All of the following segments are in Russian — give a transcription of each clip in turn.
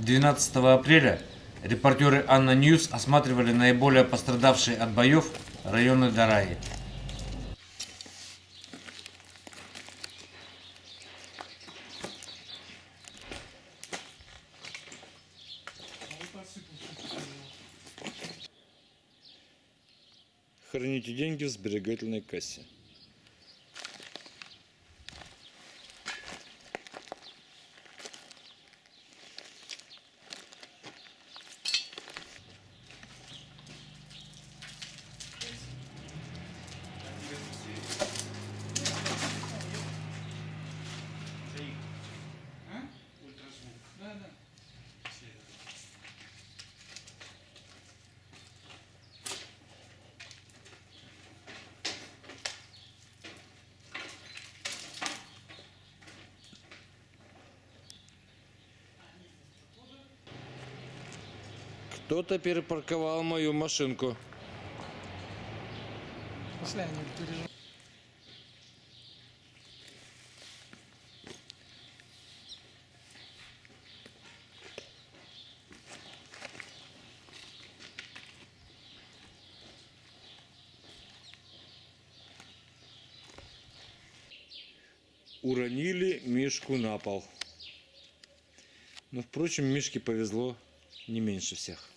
12 апреля репортеры ANNA News осматривали наиболее пострадавшие от боев районы Дараи. Храните деньги в сберегательной кассе. Кто-то перепарковал мою машинку. Уронили Мишку на пол. Но, впрочем, Мишке повезло не меньше всех.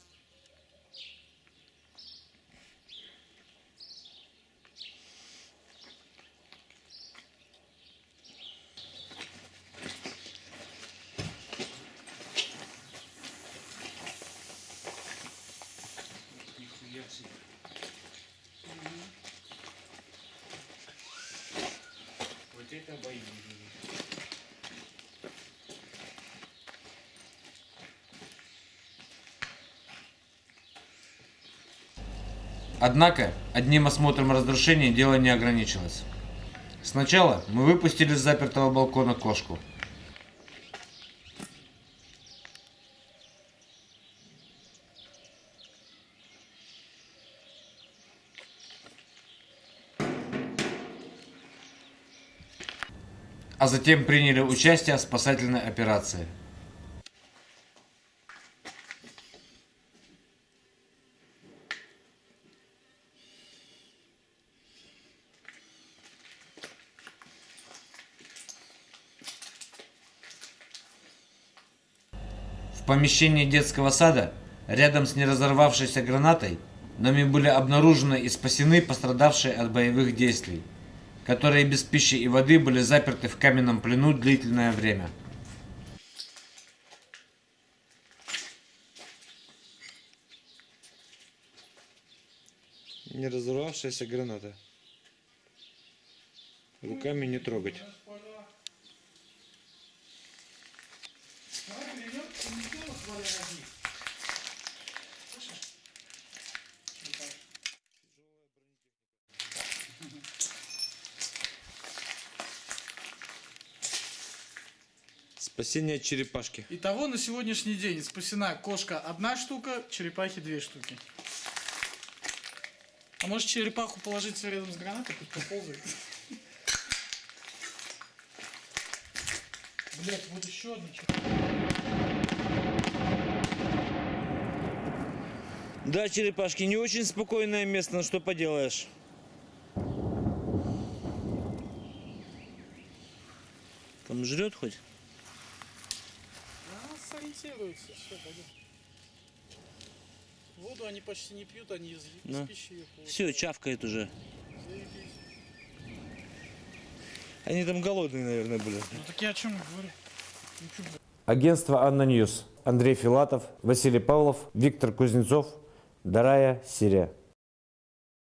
Вот это бои. Однако, одним осмотром разрушений дело не ограничилось. Сначала мы выпустили с запертого балкона кошку. А затем приняли участие в спасательной операции. В помещении детского сада, рядом с неразорвавшейся гранатой, нами были обнаружены и спасены пострадавшие от боевых действий, которые без пищи и воды были заперты в каменном плену длительное время. Не разорвавшаяся граната. Руками не трогать. Спасение черепашки. Итого на сегодняшний день спасена кошка одна штука, черепахи две штуки. А может черепаху положить рядом с гранатой, пусть поползает? Блять, вот еще одна Да, черепашки, не очень спокойное место, но что поделаешь. Там жрет хоть? Она сориентируется, все, пойдем. Воду они почти не пьют, они из, из Ну. пищи ее получают. Все, чавкает уже. Они там голодные, наверное, были. Ну так я о чем говорю? Ну, чё, блядь. Агентство ANNA News. Андрей Филатов, Василий Павлов, Виктор Кузнецов, Дарая, Сирия.